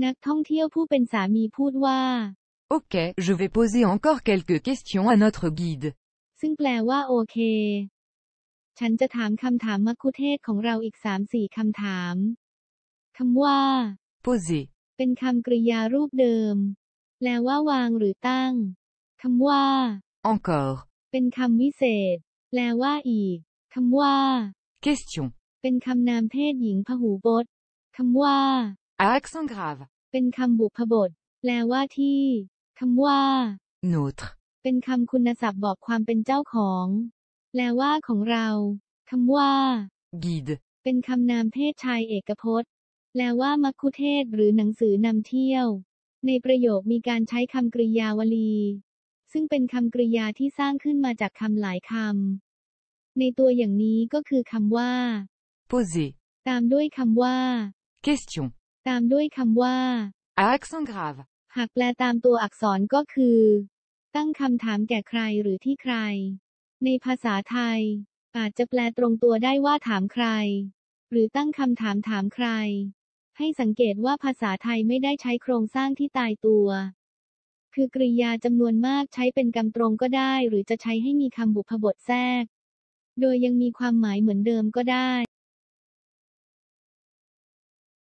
นักท่องเที่ยวผู้เป็นสามีพูดว่า Ok, je vais poser encore quelques questions à notre guide. ซึ่งแปลว่าโอเค ฉันจะถามคำถามมัคคุเทศก์ของเราอีกสามสี่คำถาม คำว่า Poser. เป็นคำกริยารูปเดิม แปลว่าวางหรือตั้ง คำว่า Encore. เป็นคำวิเศษ แปลว่าอีก คำว่า Question. เป็นคำนามเพศหญิงพหูพจน์ คำว่า À accent grave. เป็นคำบุพบท แปลว่าที่ คำว่า Notre. เป็นคำคุณศัพท์บอกความเป็นเจ้าของ แปลว่าของเรา คำว่า Guide. เป็นคำนามเพศชายเอกพจน์ แปลว่ามัคคุเทศก์หรือหนังสือนำเที่ยว ในประโยคมีการใช้คำกริยาวลี ซึ่งเป็นคำกริยาที่สร้างขึ้นมาจากคำหลายคำ ในตัวอย่างนี้ก็คือคำว่า Poser. ตามด้วยคำว่า Question. ตามด้วยคำว่า À accent grave. หากแปลตามตัวอักษรก็คือ ตั้งคำถามแก่ใครหรือที่ใคร ในภาษาไทย อาจจะแปลตรงตัวได้ว่าถามใคร หรือตั้งคำถามถามใคร ให้สังเกตว่าภาษาไทยไม่ได้ใช้โครงสร้างที่ตายตัว คือกริยาจำนวนมากใช้เป็นกรรมตรงก็ได้ หรือจะใช้ให้มีคำบุพบทแทรก โดยยังมีความหมายเหมือนเดิมก็ได้